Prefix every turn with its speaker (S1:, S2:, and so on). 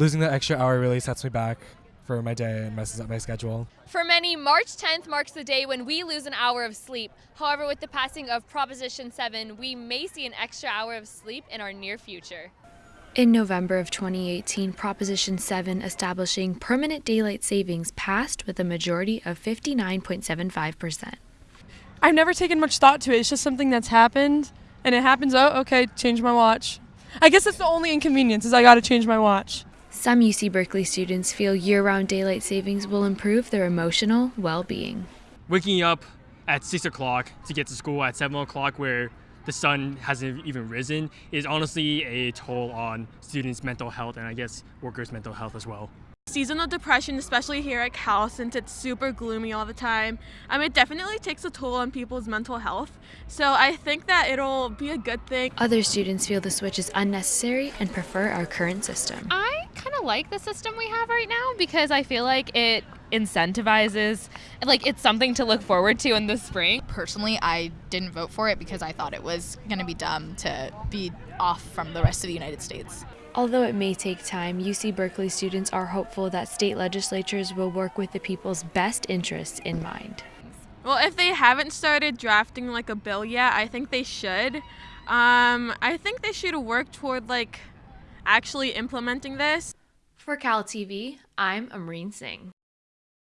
S1: losing that extra hour really sets me back for my day and messes up my schedule.
S2: For many, March 10th marks the day when we lose an hour of sleep. However, with the passing of Proposition 7, we may see an extra hour of sleep in our near future.
S3: In November of 2018, Proposition 7 establishing permanent daylight savings passed with a majority of 59.75%.
S4: I've never taken much thought to it. It's just something that's happened, and it happens. Oh, okay, change my watch. I guess that's the only inconvenience is I got to change my watch.
S3: Some UC Berkeley students feel year-round daylight savings will improve their emotional well-being.
S5: Waking up at six o'clock to get to school at seven o'clock, where the sun hasn't even risen, is honestly a toll on students' mental health and I guess workers' mental health as well.
S6: Seasonal depression, especially here at Cal, since it's super gloomy all the time, um, it definitely takes a toll on people's mental health. So I think that it'll be a good thing.
S3: Other students feel the switch is unnecessary and prefer our current system.
S7: I kind of like the system we have right now because I feel like it incentivizes like it's something to look forward to in the spring.
S8: Personally, I didn't vote for it because I thought it was going to be dumb to be off from the rest of the United States.
S3: Although it may take time, UC Berkeley students are hopeful that state legislatures will work with the people's best interests in mind.
S6: Well, if they haven't started drafting like a bill yet, I think they should. Um, I think they should work toward like actually implementing this.
S3: For Cal TV, I'm Amreen Singh.